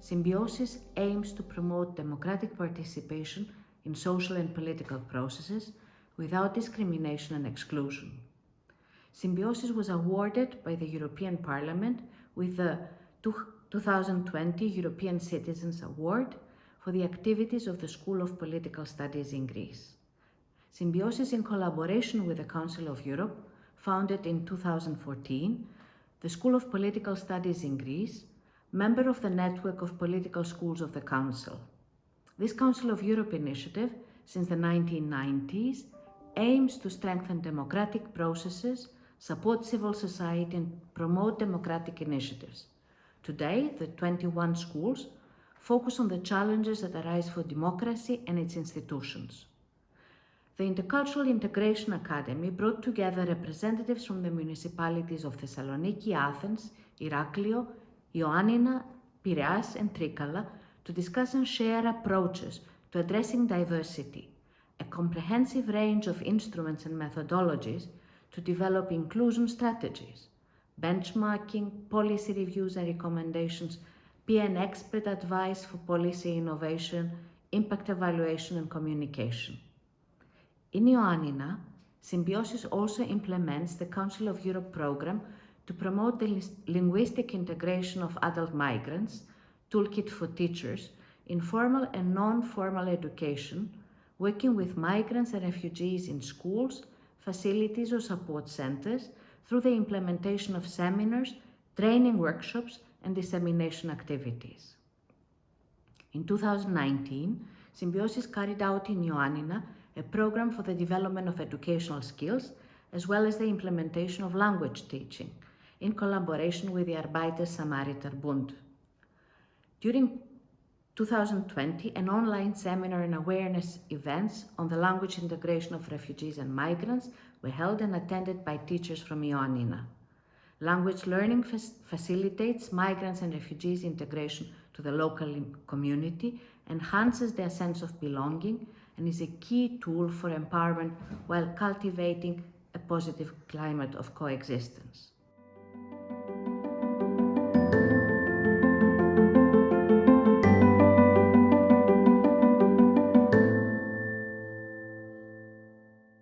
Symbiosis aims to promote democratic participation in social and political processes without discrimination and exclusion. Symbiosis was awarded by the European Parliament with the 2020 European Citizens Award for the activities of the School of Political Studies in Greece. Symbiosis in collaboration with the Council of Europe, founded in 2014, the School of Political Studies in Greece, member of the network of political schools of the Council. This Council of Europe initiative, since the 1990s, aims to strengthen democratic processes, support civil society and promote democratic initiatives. Today, the 21 schools focus on the challenges that arise for democracy and its institutions. The Intercultural Integration Academy brought together representatives from the municipalities of Thessaloniki, Athens, Iraklio, Ioannina, Piraeus and Trikala to discuss and share approaches to addressing diversity, a comprehensive range of instruments and methodologies to develop inclusion strategies, benchmarking, policy reviews and recommendations, PN expert advice for policy innovation, impact evaluation and communication. In Ioannina, Symbiosis also implements the Council of Europe program to promote the linguistic integration of adult migrants, Toolkit for Teachers, in formal and non-formal education, working with migrants and refugees in schools, facilities or support centers through the implementation of seminars, training workshops and dissemination activities. In 2019, Symbiosis carried out in Ioannina a program for the development of educational skills, as well as the implementation of language teaching, in collaboration with the Arbeiter Samariter Bund. During 2020, an online seminar and awareness events on the language integration of refugees and migrants were held and attended by teachers from Ioannina. Language learning facilitates migrants and refugees integration to the local community, enhances their sense of belonging, and is a key tool for empowerment while cultivating a positive climate of coexistence.